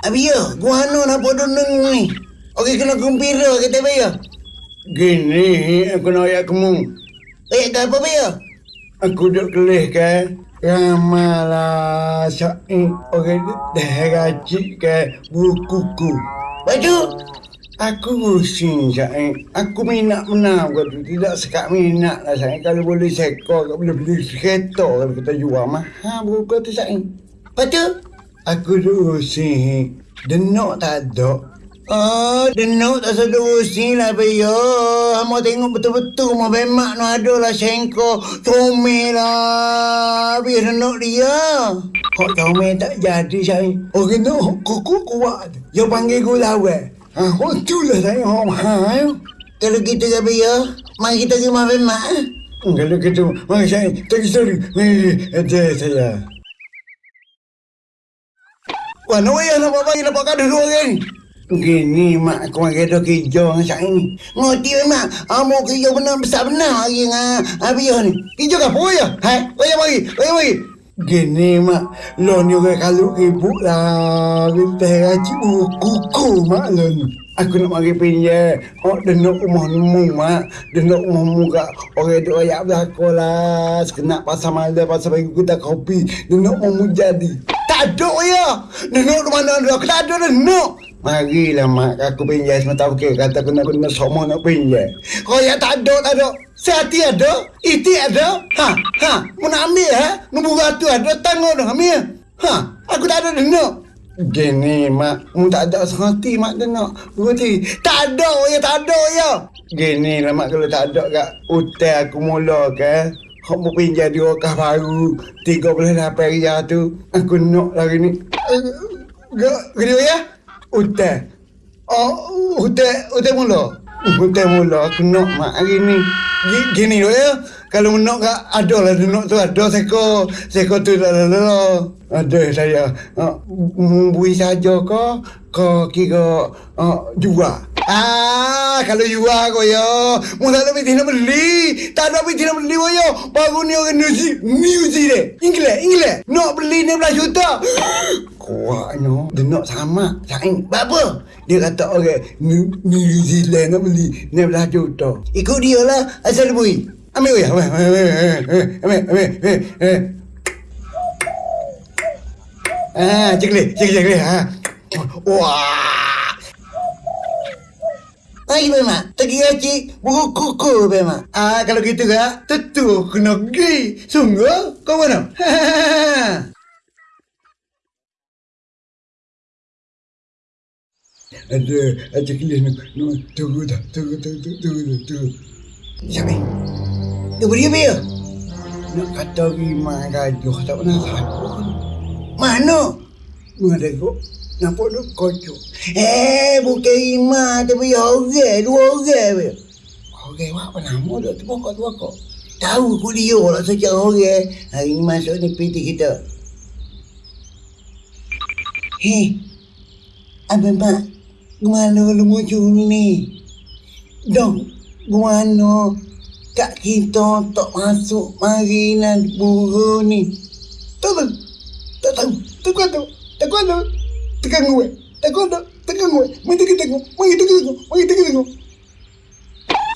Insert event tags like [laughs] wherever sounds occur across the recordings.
Abi ya, gua anu nak bodoh neng ni. Okey kena gembira kita be ya. Gini aku nak ayat kamu. Eh, apa be ya? Aku duduk kelih ke. Ramalah syai orang dah gaji ke bukuku. Baju. Aku pusing syai. Aku minat menang kau tu. Tidak sekat minat lah syai. Kalau boleh sekor, kalau boleh beli kereta kalau kita jual. Mahal buku tu syai. Baju. Aku duduk pusing. Denok tak ada. Oh, denuk tak sedar usin lah, Bayo. Hama tengok betul-betul mau bemak no ada lah sengko. Comel lah. Biar denuk dia. Kok comel tak jadi, saya. Oh, kena kuku kuat. Dia panggil gula lawan. Ha, oh, tu lah saya. Oh, mahal. Kalau kita ke Bayo, mari kita pergi mau bemak. Eh? Kalau gitu, mari saya. Tak kisah dulu. Ada saya. Wah, nak payah nak bagi dapat kado dua orang. Gini mak aku makan dah kerja dengan saya ni. Ngoti memang. Amo kerja benar besar benar hari dengan Abiyah ni. Kerja ke apa ya? Hai, payah mari, payah mari. Gini mak, lo ni orang kalau ribut lah. Kita haji kuku mak lo ni. Aku nak mari pinjam. Oh, dia nak rumah nemu mak. Dia nak rumah nemu kat orang tu ayat belakang lah. Sekenak pasal malam, pasal bagi kita kopi. Dia nak jadi. Tak ada ya. Dia nak rumah mana ada. Tak ada dia nak. Marilah mak aku pinjam semata okey kata aku nak guna semua nak pinjam. Kau ya tak ada tak ada. Sehati ada, iti ada. Ha, ha, mau nak ambil ha? Nombor ratu ada tanggung dah ambil. Ha, aku tak ada nak. Gini mak, mu tak ada sehati mak nak. Berarti Tak ada ya, tak ada ya. gini lah mak kalau tak ada kat hotel aku mula ke. Kau mau pinjam di wakah baru 38 riyal tu. Aku nak lagi ni. Gini ya. Hotel. Oh, hotel, hotel mula. Hotel mula aku nak mak hari ni. Gi- Gini loh ya. Kalau nak gak ada lah nak tu ada seko seko tu lah lah lah. Ada saya. Uh, bui saja ke? Kau kira uh, jual. Ah, kalau jual kau ya. Mu tak ada pergi nak beli. Tak ada pergi nak beli kau ya. Baru ni orang Zealand. New Zealand. Inggeris, Inggeris. Nak beli 16 juta. Kuatnya. Dia nak sama. Saing. Apa? Dia kata orang New, New Zealand nak beli 16 juta. Ikut dia lah. Asal bui. Ambil kau ya. Ambil, ambil, ambil, ambil, ambil. Ah, ceklik, ceklik, ceklik. Ha. Wah. Hai memang, tegi gaji buku kuku memang. Ah, kalau gitu kan, tentu kena pergi. Sungguh, kau mana? [laughs] Ada, ada kelis ni. No, tunggu dah, tunggu, tunggu, tunggu, tunggu. Siapa? Beri apa ya? Nak kata lima gajuh tak pernah satu. Mana? Mana tengok. Nampak tu kocok. Eh, bukan lima, tapi orang, dua orang be. Okey, apa nama dia tu pokok tu pokok. Tahu ku dia lah sejak orang. Hari ni masuk ni PT kita. Hei, Abang Mak, gimana lu muncul ni? Dong, gimana kak kita tak masuk mari nak buru ni? Tak tahu, tak tahu, tak tahu, tak tahu, tekan gue, tak? Tahu, tekan gue, mari kita tengok, mari kita tengok, mari kita tengok.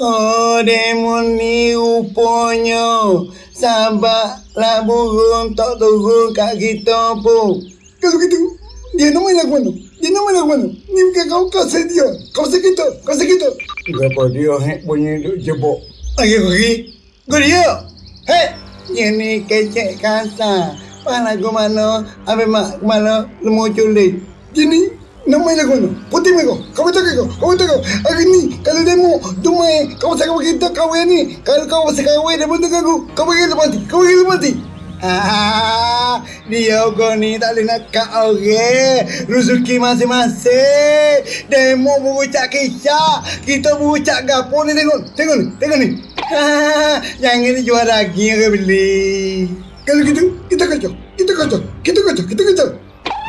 Oh, demon ni rupanya. Sabarlah burung tak turun kat kita pun. Kalau gitu, dia nama yang mana? Dia nama yang mana? Ni bukan kau kasih dia. Kau kita, kau kasih kita. Berapa dia hek bunyi duk jebok. Lagi pergi. Kau dia? Hei Yang ni kecek kasar. Mana aku mana? Habis mak mana Lemu culik Gini, nama yang mana? Putih mereka. Kau betul kau? Kau betul kau? Hari ni, kalau demo, kau pasal kau kita kahwin ni. Kalau kau pasal kahwin, dia betul aku. Kau pergi lepas mati. Kau pergi lepas mati. Ah, dia kau ni tak boleh nak kat orang. Rezeki masing-masing. Demo berucap kisah. Kita berucap gapo ni tengok. Tengok ni. Tengok ni. Ha, yang ini jual daging ke beli. Kalau gitu, kita kacau. Kita kacau. Kita kacau. Kita kacau.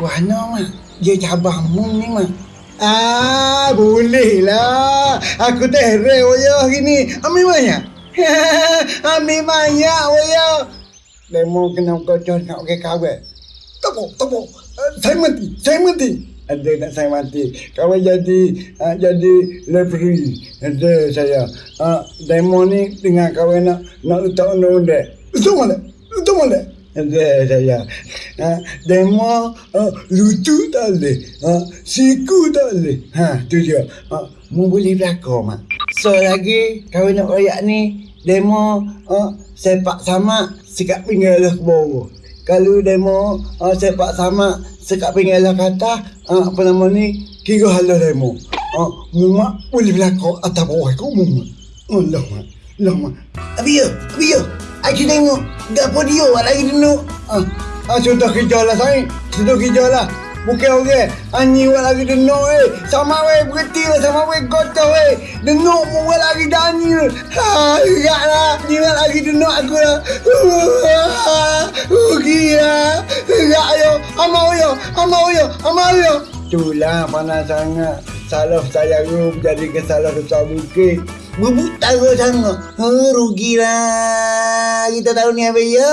Wah, no, mak. Dia cabah mu ni, mak. Ah, boleh lah. Aku teh re oyo hari ni. Ambil banyak. [laughs] Ambil banyak oyo. Demo kena kau nak ke kawan. Tepuk, tepuk. Uh, saya mati. Saya mati. ada nak saya mati. Kawan jadi uh, jadi referee. Ada saya. Uh, demo ni dengan kawan nak nak letak undang-undang. Betul mana? Betul mana? Saya. Uh, demo uh, lucu tak boleh. Uh, siku tak boleh. Ha, tu dia. Uh, mu boleh berlakon, Mak. So lagi kawan nak royak ni demo uh, sepak sama sikap pinggal ke bawah. Kalau demo uh, sepak sama sekat pinggir lah kata uh, apa nama ni kira halah demo. Uh, mumak boleh berlakon atas bawah kau. Allah mak. Allah mak. Abi yo, abi yo. Aku tengok gapo dia lagi dulu. Ah, ah sudah kerja lah saya. Sudah kerja lah. Bukan orang. Ani wak lagi denok eh. Sama weh berhenti lah sama weh kotor eh. Denok mu wak lagi dani. Ha, enggak lah. Ni wak lagi denok aku lah. Rugi lah. Enggak yo. Amau yo. Amau yo. Amau yo. Itulah panas sangat. Salah saya rum jadi kesalah besar bukit. Bubuk taruh sangat. Ha, rugilah. Kita tahu ni apa ya?